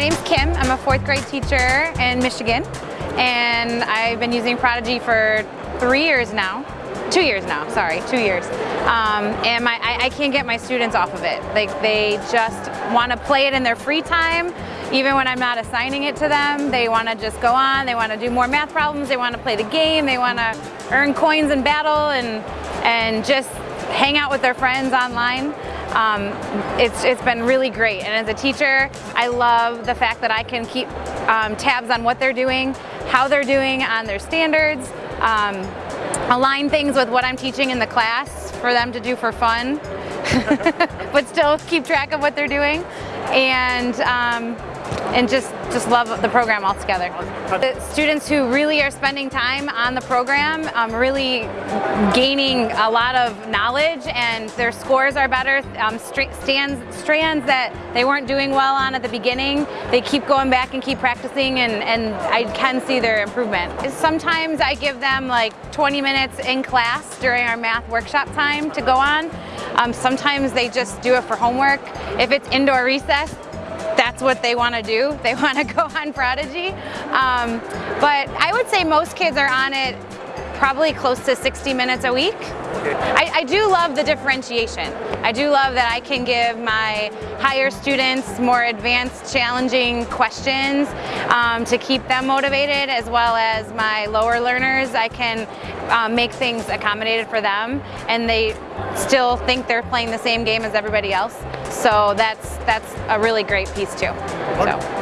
My name's Kim. I'm a fourth grade teacher in Michigan and I've been using Prodigy for three years now. Two years now, sorry, two years. Um, and my, I, I, can't get my students off of it. Like they just want to play it in their free time. Even when I'm not assigning it to them, they want to just go on, they want to do more math problems, they want to play the game, they want to earn coins in battle and, and just hang out with their friends online. Um, it's, it's been really great. And as a teacher, I love the fact that I can keep um, tabs on what they're doing, how they're doing on their standards, um, align things with what I'm teaching in the class for them to do for fun, but still keep track of what they're doing. And um, and just, just love the program altogether. The students who really are spending time on the program, um, really gaining a lot of knowledge and their scores are better, um, stands, strands that they weren't doing well on at the beginning, they keep going back and keep practicing and, and I can see their improvement. Sometimes I give them like 20 minutes in class during our math workshop time to go on. Um, sometimes they just do it for homework. If it's indoor recess, that's what they want to do. They want to go on Prodigy. Um, but I would say most kids are on it probably close to 60 minutes a week. I, I, do love the differentiation. I do love that I can give my higher students more advanced, challenging questions um, to keep them motivated, as well as my lower learners. I can um, make things accommodated for them, and they still think they're playing the same game as everybody else. So that's that's a really great piece too. So.